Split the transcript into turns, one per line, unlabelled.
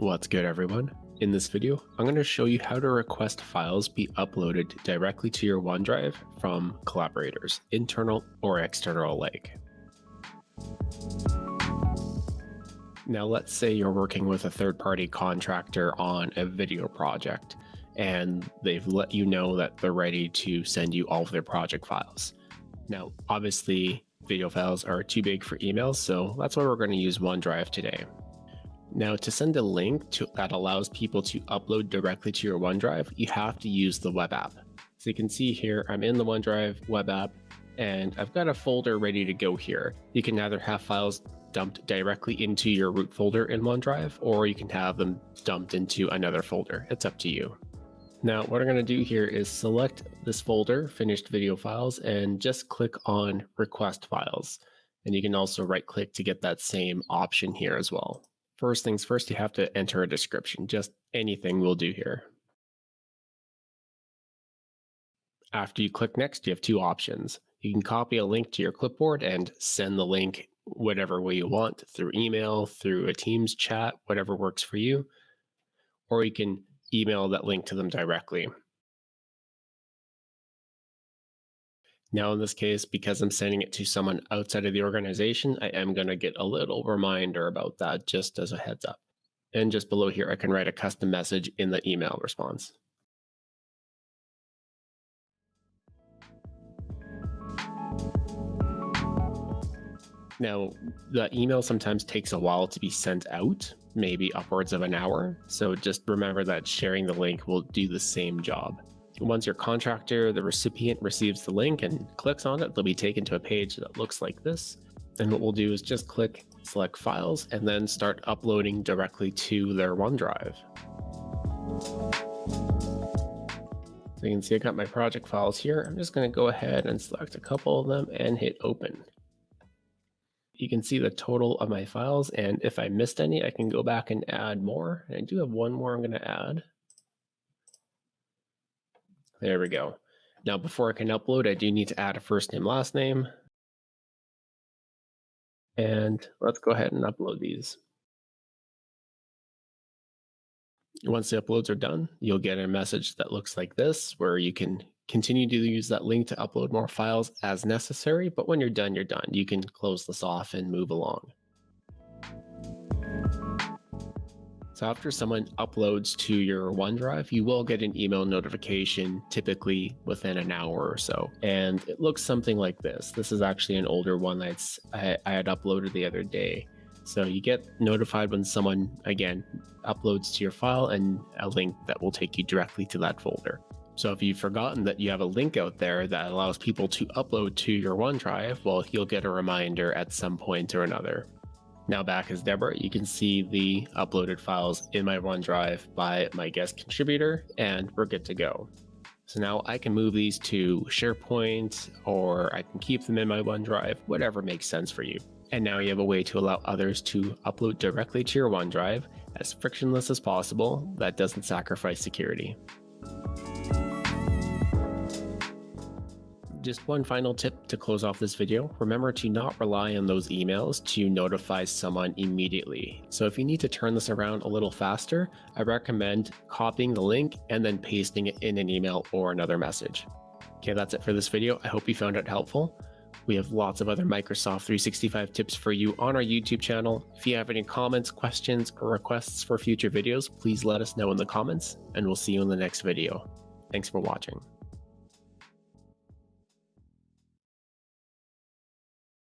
What's good everyone? In this video, I'm going to show you how to request files be uploaded directly to your OneDrive from collaborators, internal or external alike. Now let's say you're working with a third-party contractor on a video project and they've let you know that they're ready to send you all of their project files. Now, obviously, video files are too big for emails, so that's why we're going to use OneDrive today. Now to send a link to, that allows people to upload directly to your OneDrive, you have to use the web app. So you can see here, I'm in the OneDrive web app and I've got a folder ready to go here. You can either have files dumped directly into your root folder in OneDrive, or you can have them dumped into another folder. It's up to you. Now, what I'm going to do here is select this folder, finished video files, and just click on request files. And you can also right click to get that same option here as well. First things first, you have to enter a description. Just anything will do here. After you click next, you have two options. You can copy a link to your clipboard and send the link whatever way you want through email, through a Teams chat, whatever works for you. Or you can email that link to them directly. Now, in this case, because I'm sending it to someone outside of the organization, I am going to get a little reminder about that just as a heads up. And just below here, I can write a custom message in the email response. Now, the email sometimes takes a while to be sent out, maybe upwards of an hour. So just remember that sharing the link will do the same job. Once your contractor, the recipient receives the link and clicks on it, they'll be taken to a page that looks like this. And what we'll do is just click select files and then start uploading directly to their OneDrive. So you can see I got my project files here. I'm just going to go ahead and select a couple of them and hit open. You can see the total of my files and if I missed any, I can go back and add more. And I do have one more I'm going to add. There we go. Now, before I can upload, I do need to add a first name, last name. And let's go ahead and upload these. Once the uploads are done, you'll get a message that looks like this, where you can continue to use that link to upload more files as necessary. But when you're done, you're done. You can close this off and move along. So after someone uploads to your OneDrive, you will get an email notification typically within an hour or so. And it looks something like this. This is actually an older one that's I, I had uploaded the other day. So you get notified when someone, again, uploads to your file and a link that will take you directly to that folder. So if you've forgotten that you have a link out there that allows people to upload to your OneDrive, well, you'll get a reminder at some point or another. Now back as Deborah, you can see the uploaded files in my OneDrive by my guest contributor, and we're good to go. So now I can move these to SharePoint, or I can keep them in my OneDrive, whatever makes sense for you. And now you have a way to allow others to upload directly to your OneDrive as frictionless as possible that doesn't sacrifice security. Just one final tip to close off this video. Remember to not rely on those emails to notify someone immediately. So if you need to turn this around a little faster, I recommend copying the link and then pasting it in an email or another message. Okay, that's it for this video. I hope you found it helpful. We have lots of other Microsoft 365 tips for you on our YouTube channel. If you have any comments, questions, or requests for future videos, please let us know in the comments, and we'll see you in the next video. Thanks for watching.